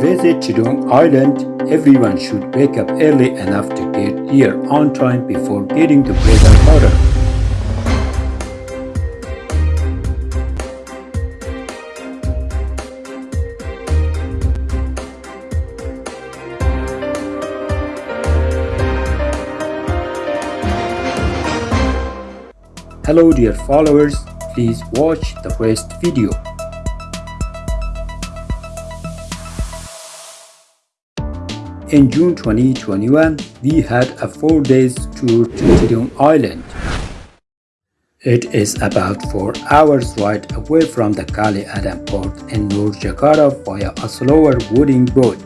visit Tidung Island, everyone should wake up early enough to get here on time before getting the weather hotter. Hello dear followers, please watch the rest video. In June 2021, we had a 4 days tour to Tidung Island. It is about 4 hours ride away from the Kali Adem port in North Jakarta via a slower wooden boat.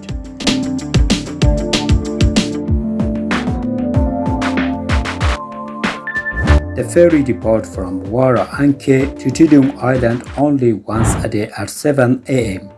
The ferry departs from Muara Angke to Tidung Island only once a day at 7 am.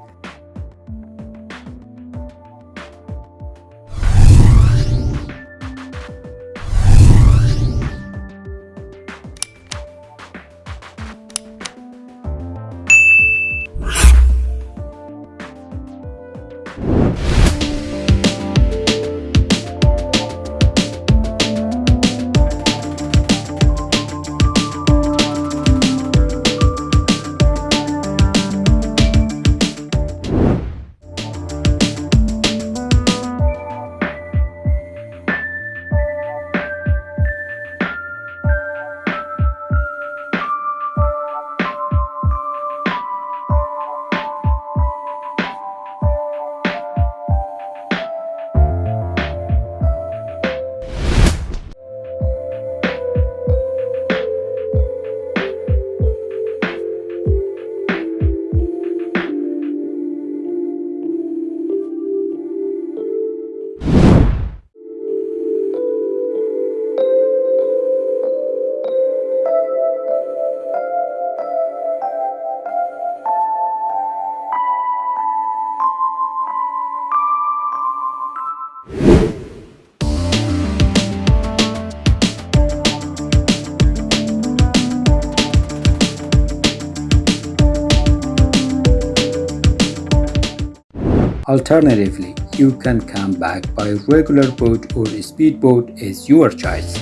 Alternatively, you can come back by regular boat or speedboat as your choice.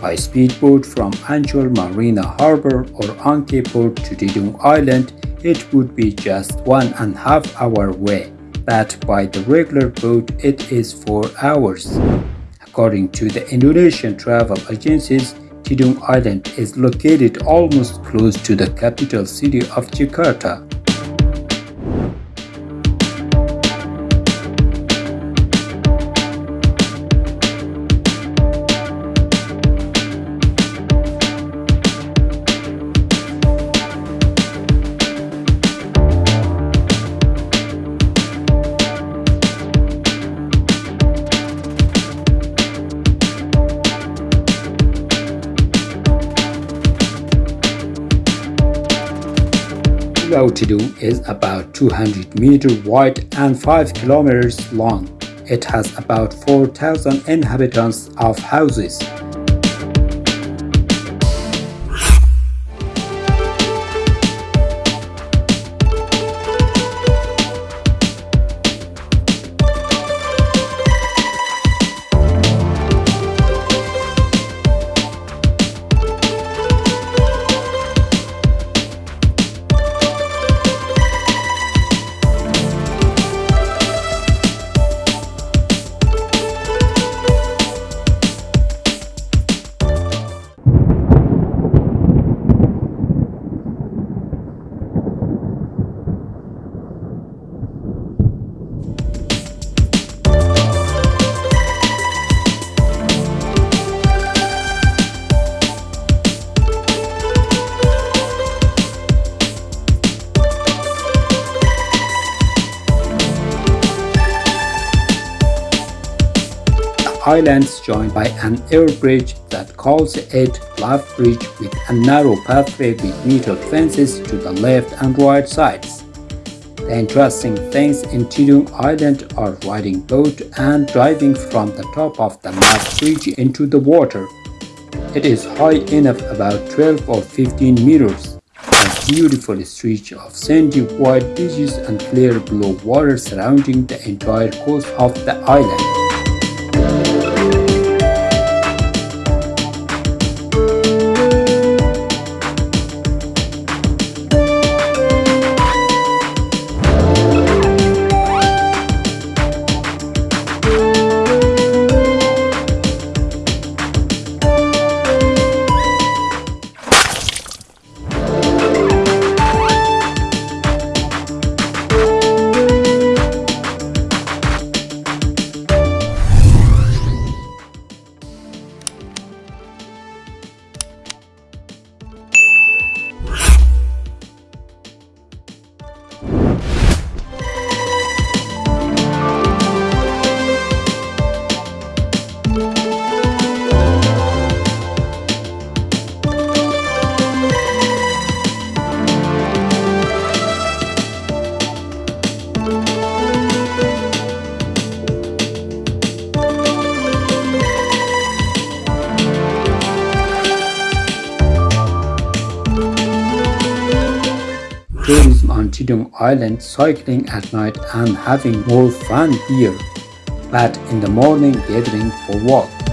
By speedboat from Ancol Marina Harbor or Angke Port to Tidung Island, it would be just one and a half hour way, but by the regular boat it is 4 hours. According to the Indonesian travel agencies, Tidung Island is located almost close to the capital city of Jakarta. Tidung is about 200 meters wide and 5 kilometers long. It has about 4,000 inhabitants of houses. Islands joined by an air bridge that calls it Love Bridge with a narrow pathway with metal fences to the left and right sides. The interesting things in Tidung Island are riding boat and driving from the top of the Love Bridge into the water. It is high enough about 12 or 15 meters. As beautiful stretch of sandy white beaches and clear blue water surrounding the entire coast of the island. Tourism on Tidung Island, cycling at night and having more fun here, but in the morning gathering for walk.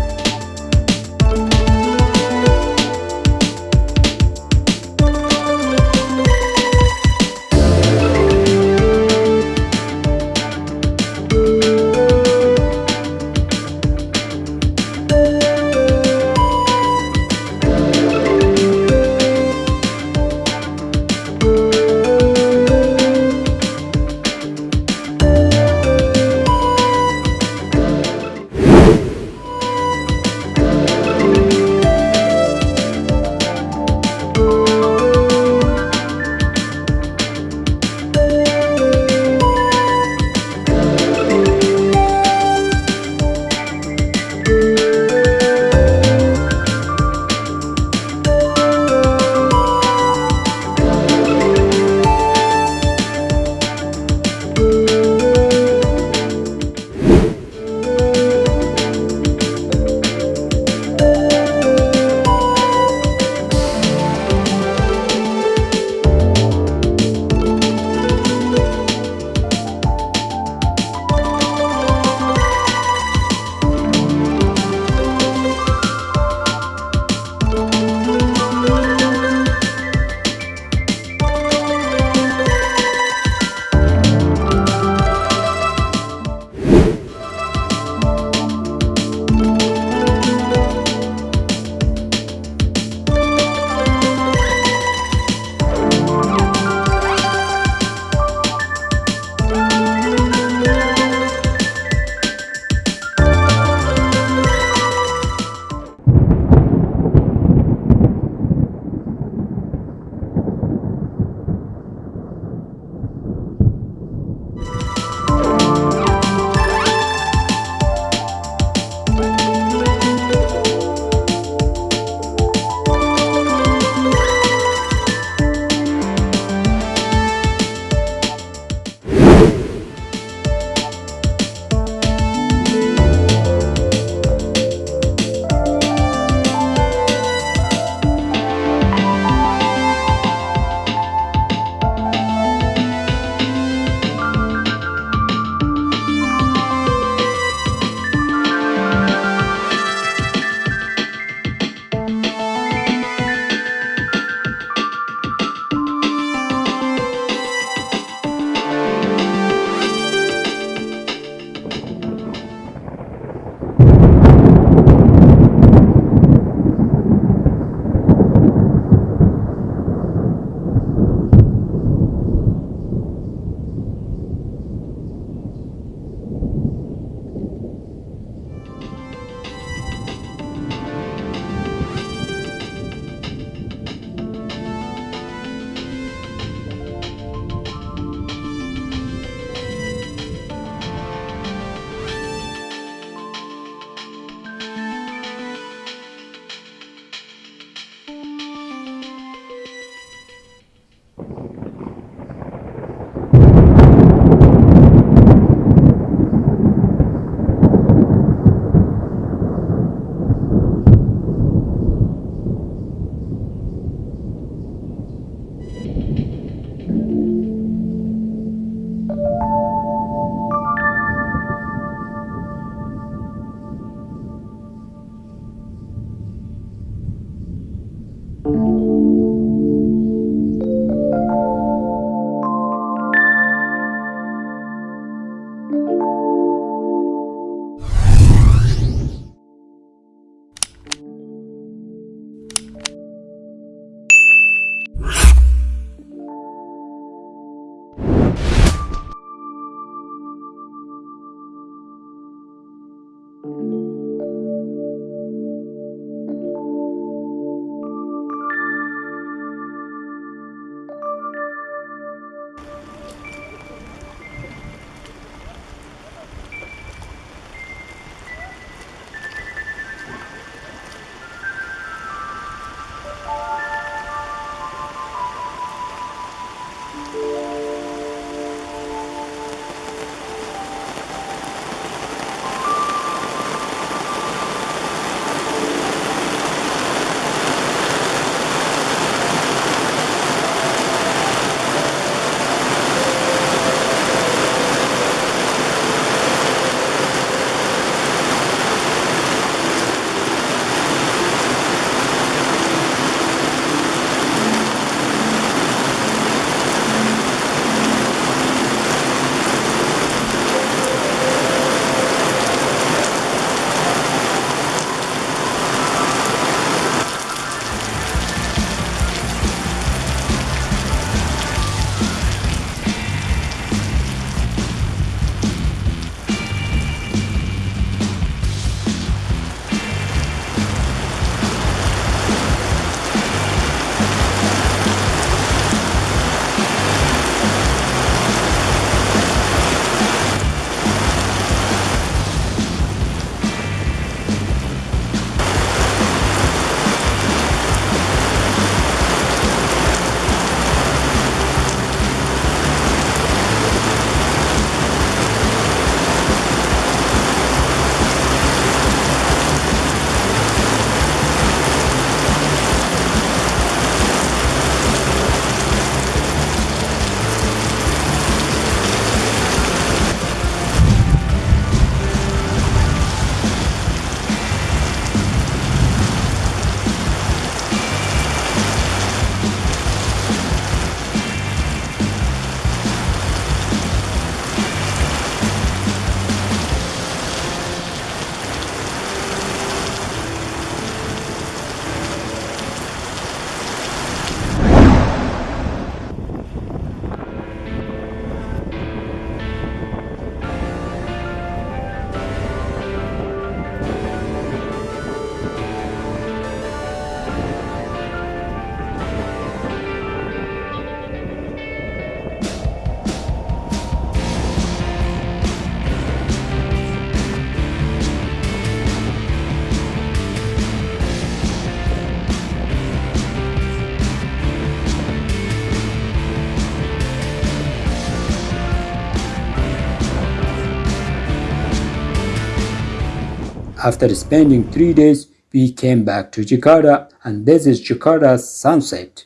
After spending three days, we came back to Jakarta and this is Jakarta's sunset.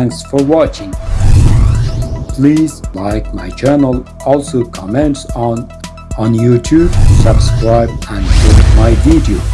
Thanks for watching. Please like my channel, also comments on on YouTube, subscribe and share my video.